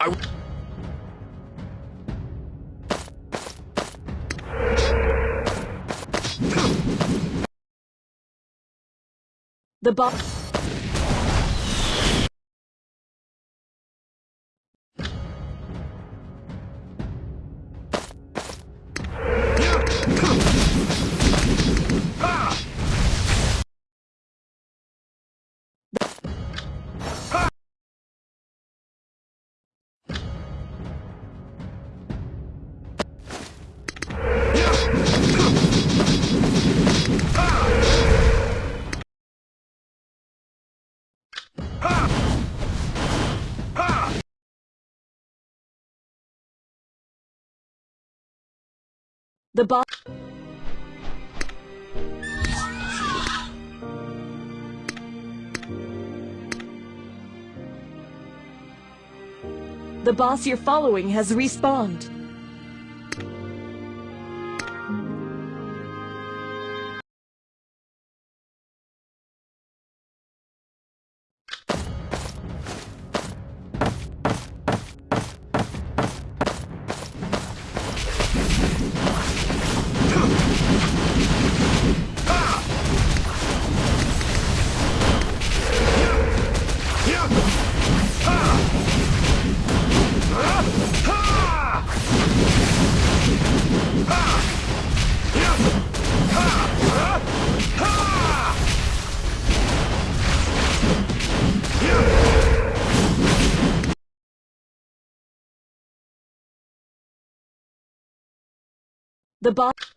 I... The boss. The boss. The boss you're following has respawned. The boss.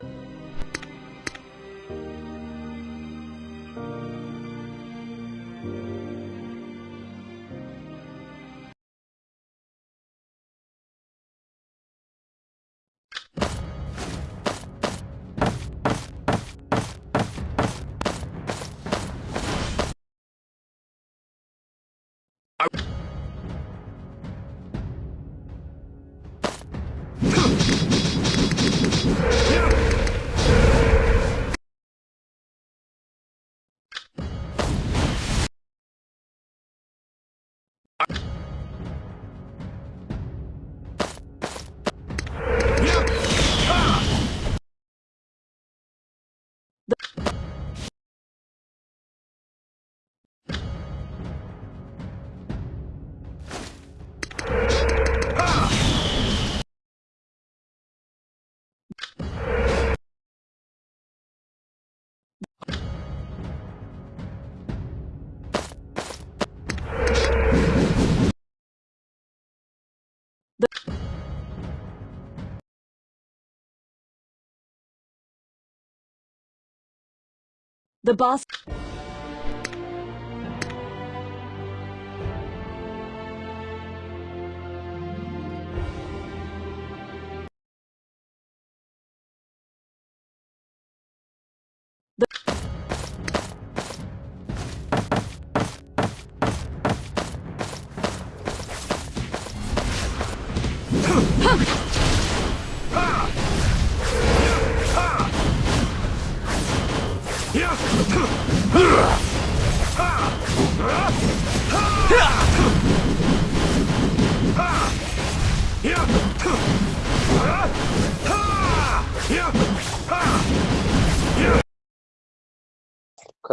The boss.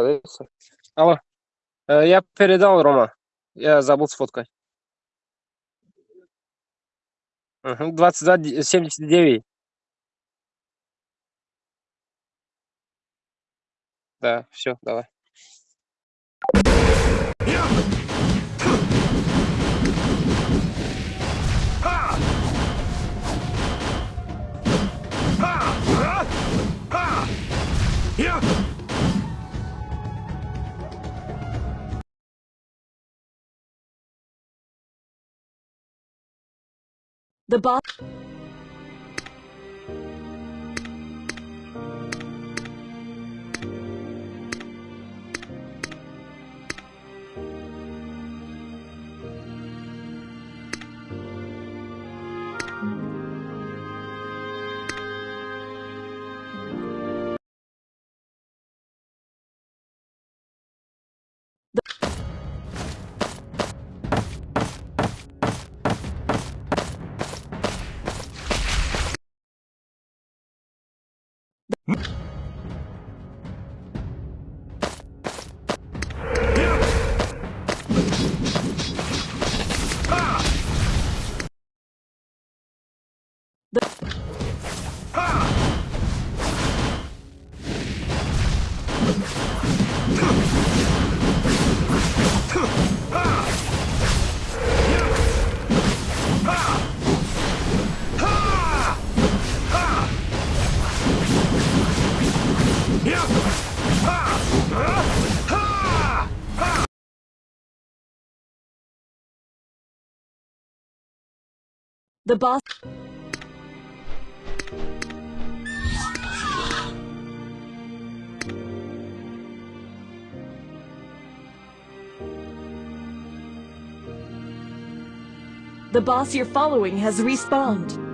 Колеса. Алло. Э, Я передал, Рома. Я забыл сфоткать. Мгм, 2279. Да, все, давай. The boss. The boss. The boss you're following has respawned.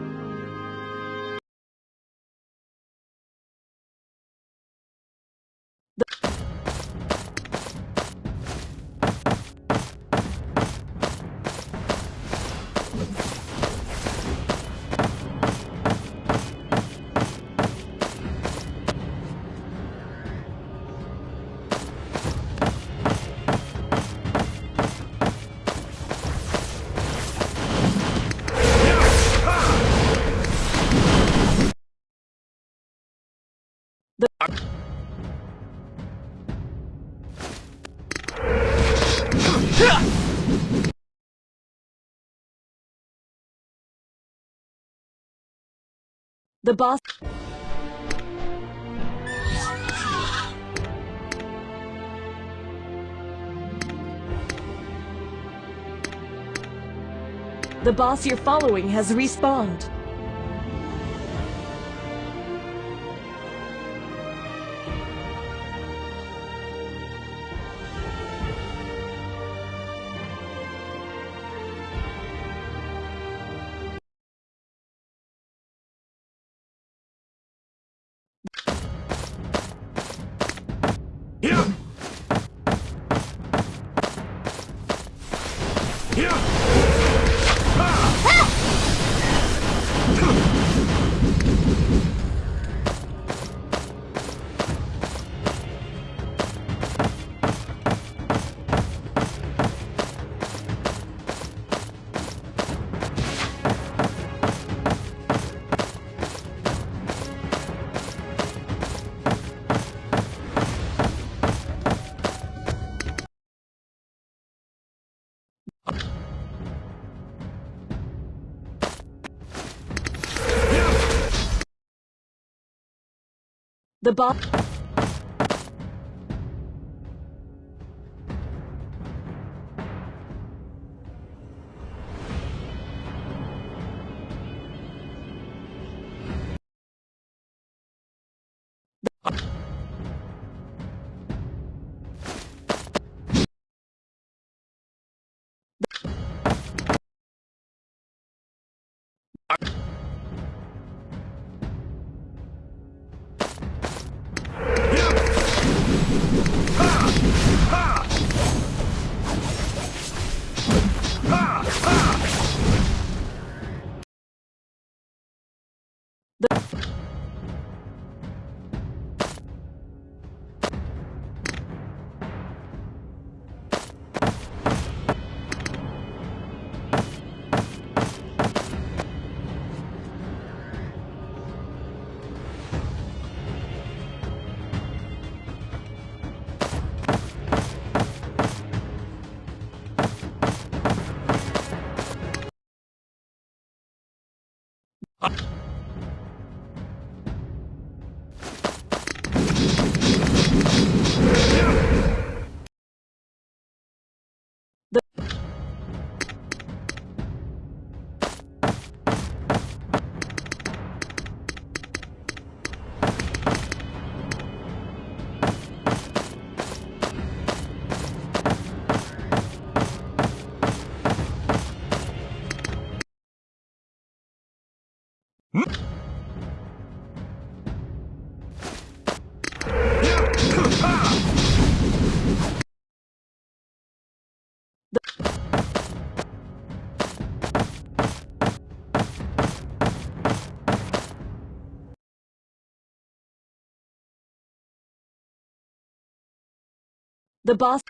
The boss. The boss you're following has respawned. The bomb. Thank The boss.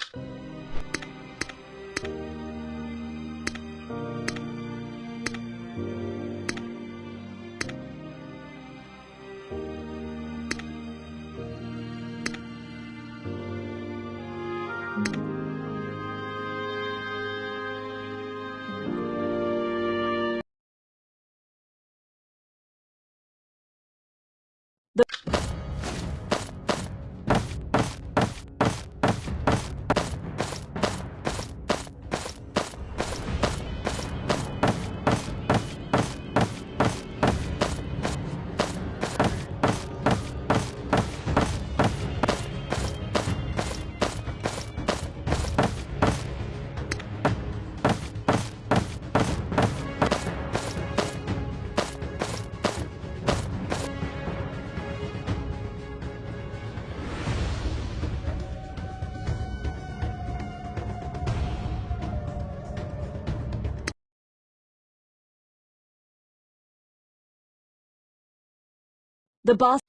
The boss.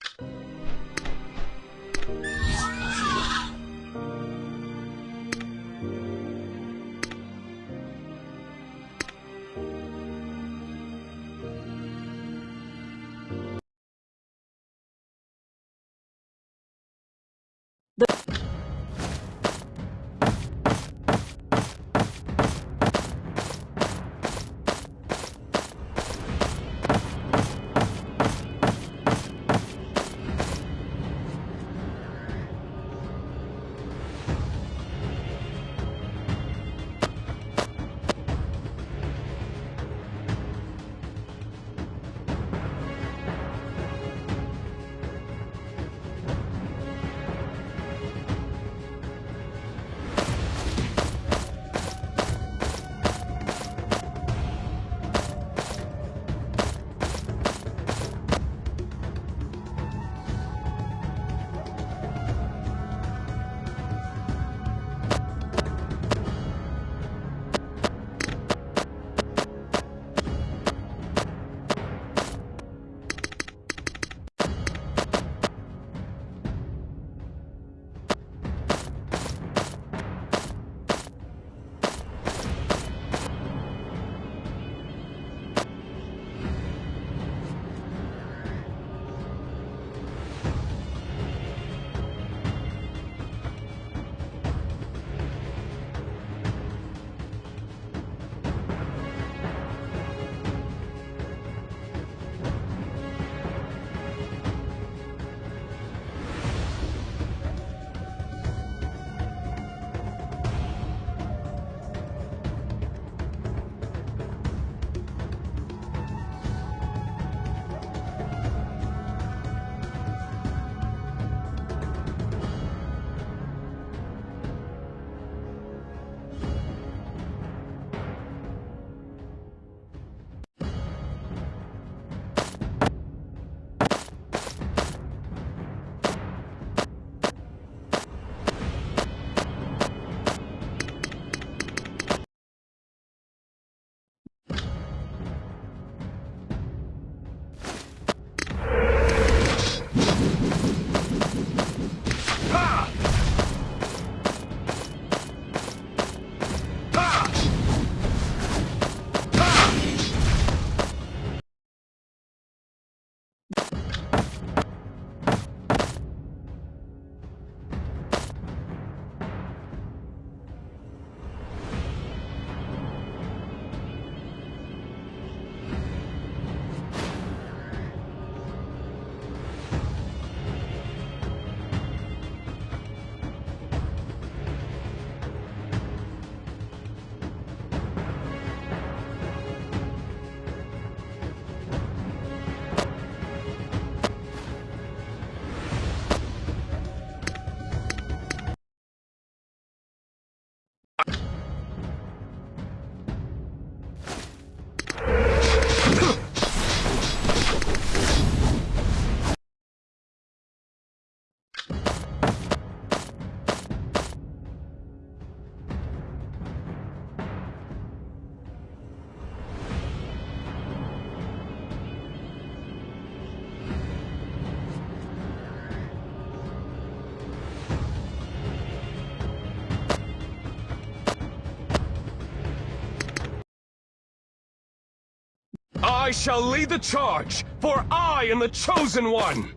I shall lead the charge, for I am the chosen one!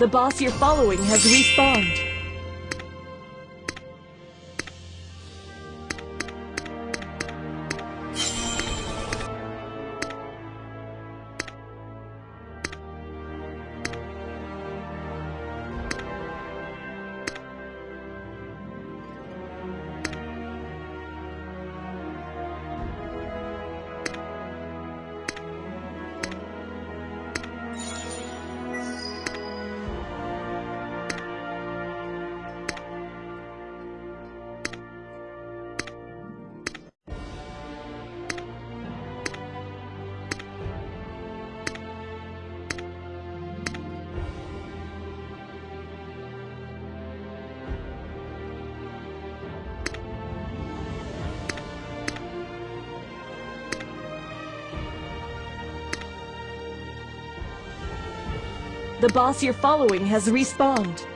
The boss you're following has respawned. The boss you're following has respawned.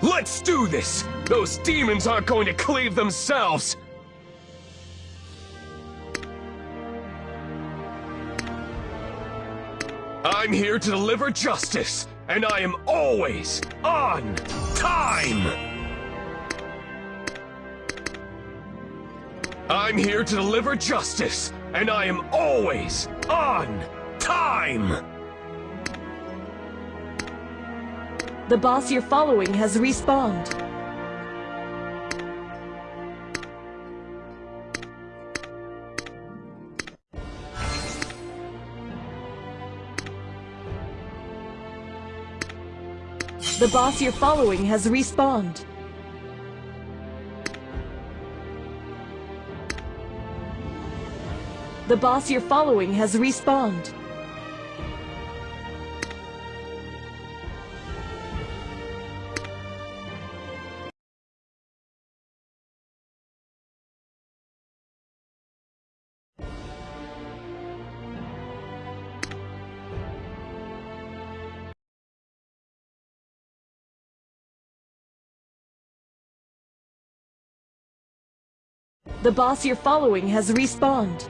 Let's do this! Those demons aren't going to cleave themselves! I'm here to deliver justice, and I am always on time! I'm here to deliver justice, and I am always on time! The boss you're following has respawned. The boss you're following has respawned. The boss you're following has respawned. The boss you're following has respawned.